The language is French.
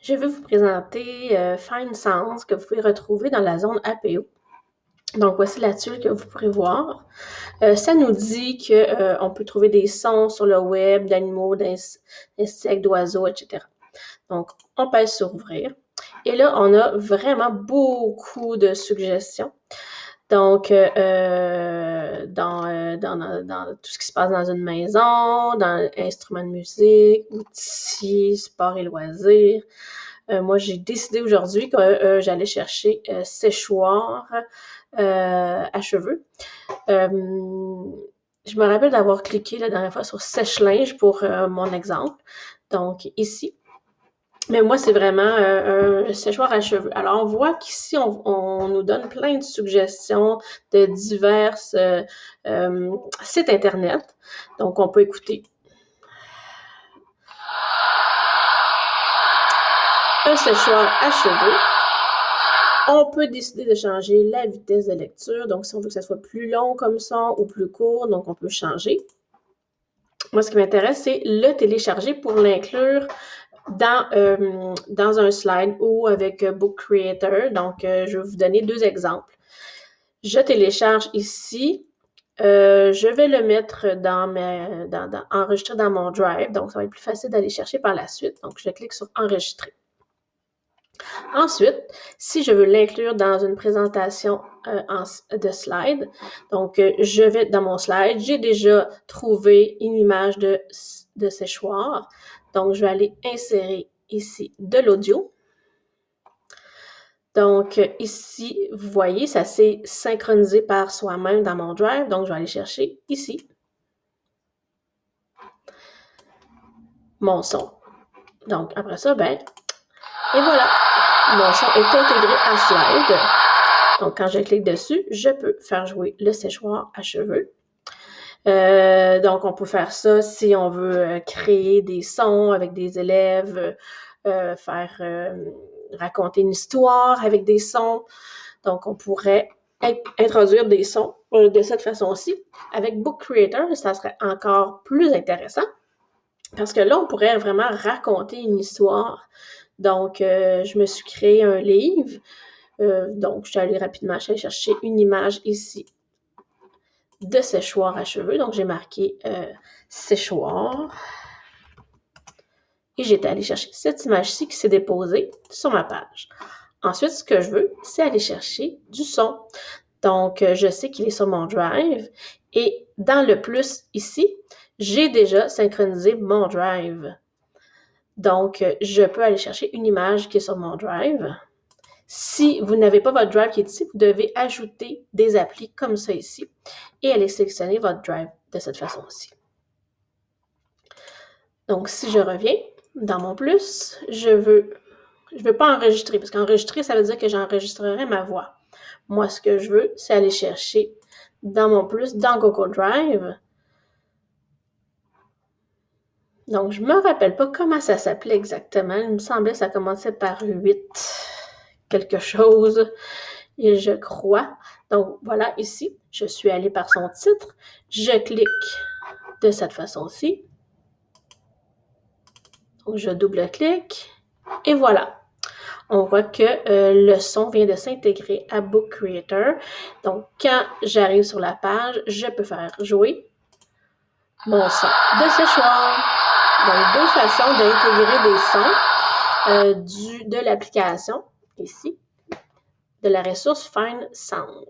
je vais vous présenter euh, Fine Sounds que vous pouvez retrouver dans la zone APO. Donc, voici la tuile que vous pourrez voir. Euh, ça nous dit qu'on euh, peut trouver des sons sur le web d'animaux, d'insectes, d'oiseaux, etc. Donc, on pèse sur ouvrir. Et là, on a vraiment beaucoup de suggestions. Donc, euh, euh dans, euh, dans, dans, tout ce qui se passe dans une maison, dans instruments de musique, outils, sport et loisirs. Euh, moi, j'ai décidé aujourd'hui que j'allais chercher séchoir à cheveux. je me rappelle d'avoir cliqué la dernière fois sur sèche-linge pour mon exemple. Donc, ici, mais moi, c'est vraiment euh, un séchoir à cheveux. Alors, on voit qu'ici, on, nous donne plein de suggestions de divers euh, euh, sites Internet. Donc, on peut écouter. Un séchoir à cheveux. On peut décider de changer la vitesse de lecture. Donc, si on veut que ça soit plus long comme ça ou plus court, donc on peut changer. Moi, ce qui m'intéresse, c'est le télécharger pour l'inclure dans, euh, dans un slide ou avec Book Creator. Donc, euh, je vais vous donner deux exemples. Je télécharge ici. Euh, je vais le mettre dans mes, dans, dans mon Drive. Donc, ça va être plus facile d'aller chercher par la suite. Donc, je clique sur Enregistrer. Ensuite, si je veux l'inclure dans une présentation de slide, donc je vais dans mon slide, j'ai déjà trouvé une image de, de séchoir. Donc, je vais aller insérer ici de l'audio. Donc, ici, vous voyez, ça s'est synchronisé par soi-même dans mon drive. Donc, je vais aller chercher ici mon son. Donc, après ça, ben, et voilà, mon son est intégré à Slide. Donc, quand je clique dessus, je peux faire jouer le séchoir à cheveux. Euh, donc, on peut faire ça si on veut euh, créer des sons avec des élèves, euh, faire raconter une histoire avec des sons. Donc, on pourrait introduire des sons de cette façon-ci. Avec Book Creator, ça serait encore plus intéressant parce que là, on pourrait vraiment raconter une histoire. Donc, je me suis créé un livre. donc, je suis allée rapidement, chercher une image ici de séchoir à cheveux. Donc, j'ai marqué euh, séchoir. Et j'étais allée chercher cette image-ci qui s'est déposée sur ma page. Ensuite, ce que je veux, c'est aller chercher du son. Donc, euh, je sais qu'il est sur mon drive. Et dans le plus ici, j'ai déjà synchronisé mon drive. Donc, je peux aller chercher une image qui est sur mon drive. Si vous n'avez pas votre drive qui est ici, vous devez ajouter des applis comme ça ici et aller sélectionner votre drive de cette façon-ci. Donc, si je reviens dans mon plus, je veux, je veux pas enregistrer parce qu'enregistrer, ça veut dire que j'enregistrerai ma voix. Moi, ce que je veux, c'est aller chercher dans mon plus, dans Google Drive. Donc, je me rappelle pas comment ça s'appelait exactement. Il me semblait que ça commençait par 8 quelque chose, je crois. Donc voilà, ici, je suis allée par son titre. Je clique de cette façon-ci. Donc je double-clique et voilà. On voit que euh, le son vient de s'intégrer à Book Creator. Donc quand j'arrive sur la page, je peux faire jouer mon son de séchoir. Donc deux façons d'intégrer des sons euh, du, de l'application ici, de la ressource Find Sound.